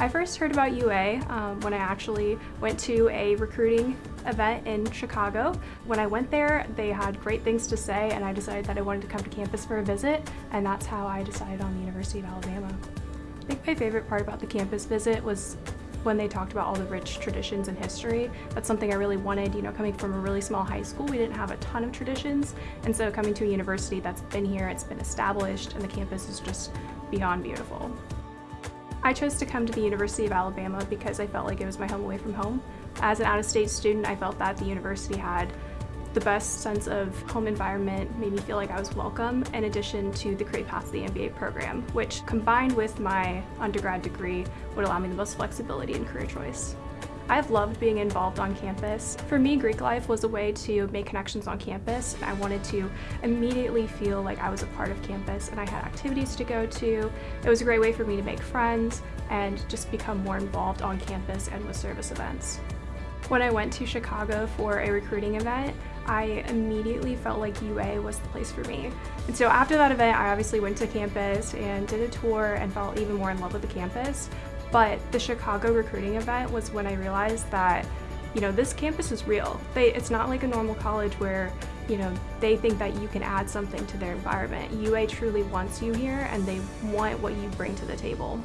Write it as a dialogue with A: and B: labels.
A: I first heard about UA um, when I actually went to a recruiting event in Chicago. When I went there, they had great things to say and I decided that I wanted to come to campus for a visit and that's how I decided on the University of Alabama. I think my favorite part about the campus visit was when they talked about all the rich traditions and history. That's something I really wanted, you know, coming from a really small high school, we didn't have a ton of traditions. And so coming to a university that's been here, it's been established, and the campus is just beyond beautiful. I chose to come to the University of Alabama because I felt like it was my home away from home. As an out-of-state student, I felt that the university had the best sense of home environment, made me feel like I was welcome, in addition to the Career Path to the MBA program, which combined with my undergrad degree would allow me the most flexibility in career choice. I've loved being involved on campus. For me, Greek life was a way to make connections on campus. I wanted to immediately feel like I was a part of campus and I had activities to go to. It was a great way for me to make friends and just become more involved on campus and with service events. When I went to Chicago for a recruiting event, I immediately felt like UA was the place for me. And so after that event, I obviously went to campus and did a tour and fell even more in love with the campus. But the Chicago recruiting event was when I realized that, you know, this campus is real. They, it's not like a normal college where, you know, they think that you can add something to their environment. UA truly wants you here and they want what you bring to the table.